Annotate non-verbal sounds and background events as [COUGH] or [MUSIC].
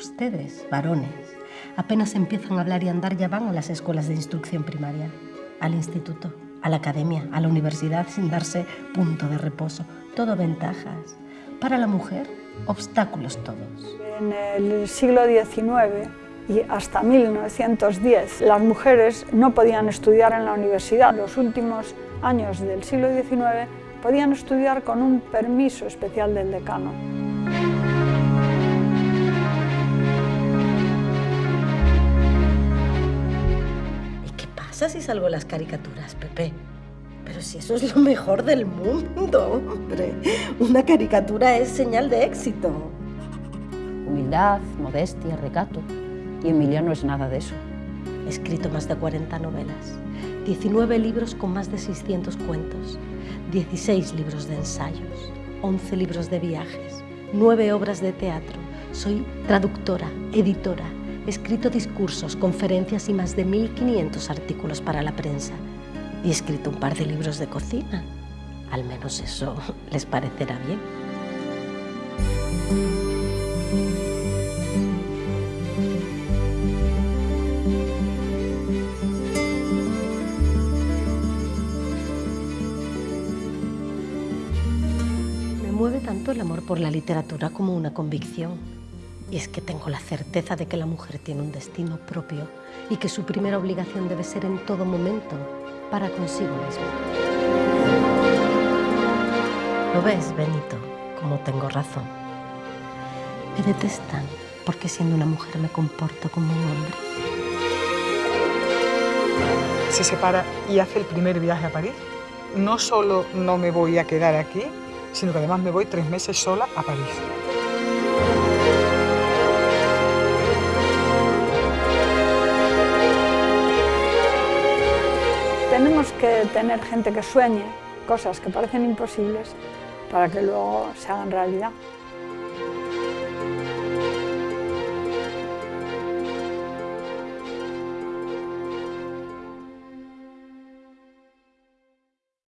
ustedes, varones, apenas empiezan a hablar y andar ya van a las escuelas de instrucción primaria, al instituto, a la academia, a la universidad sin darse punto de reposo. Todo ventajas. Para la mujer, obstáculos todos. En el siglo XIX y hasta 1910 las mujeres no podían estudiar en la universidad. Los últimos años del siglo XIX podían estudiar con un permiso especial del decano. Pasa si salgo en las caricaturas, Pepe? Pero si eso es lo mejor del mundo, hombre. Una caricatura es señal de éxito. Humildad, modestia, recato. Y Emilia no es nada de eso. He escrito más de 40 novelas, 19 libros con más de 600 cuentos, 16 libros de ensayos, 11 libros de viajes, 9 obras de teatro. Soy traductora, editora, escrito discursos, conferencias y más de 1.500 artículos para la prensa. Y he escrito un par de libros de cocina. Al menos eso [LAUGHS] les parecerá bien. Me mueve tanto el amor por la literatura como una convicción. Y es que tengo la certeza de que la mujer tiene un destino propio y que su primera obligación debe ser en todo momento para consigo misma. ¿Lo ves, Benito? Como tengo razón. Me detestan porque siendo una mujer me comporto como un hombre. se separa y hace el primer viaje a París. No solo no me voy a quedar aquí, sino que además me voy tres meses sola a París. Tenemos que tener gente que sueñe cosas que parecen imposibles para que luego se hagan realidad.